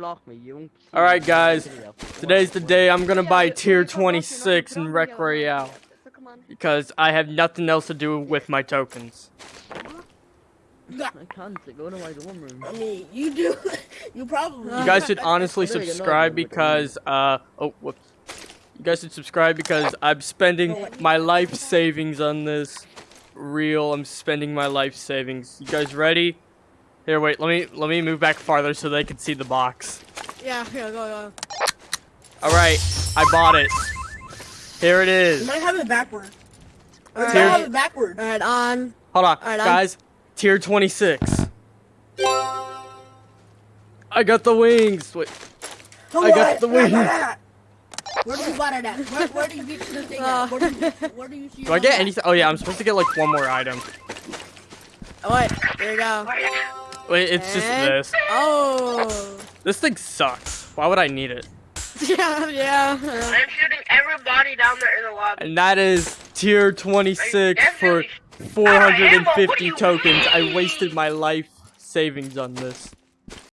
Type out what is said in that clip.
block me. You won't. see Alright, guys. Today's the day I'm gonna buy tier 26 in Rec Royale. Royale. So come on. Because I have nothing else to do with my tokens. I can't go to my dorm room. I mean, you do. You probably. You guys should honestly There you go, subscribe because, uh, oh, whoops. You guys should subscribe because I'm spending my life savings on this. Real, I'm spending my life savings. You guys ready? Here, wait, let me, let me move back farther so they can see the box. Yeah, yeah, go, go. Alright, I bought it. Here it You is. might have it backward. You might Tier- have it backward. Alright, on. Hold on, Alright, I'm- guys. Tier 26. I got the wings. Wait, Come I got on, the wings. you? Where do you buy it at? Where, where do you get the thing Uh. at? Where do you, where do you see do I get anything? Oh yeah, I'm supposed to get like one more item. Oh, wait. There you go. Wait, it's just this. Oh. This thing sucks. Why would I need it? Yeah, yeah. I'm shooting everybody down there in the lobby. And that is tier 26 for 450 tokens. I wasted my life savings on this.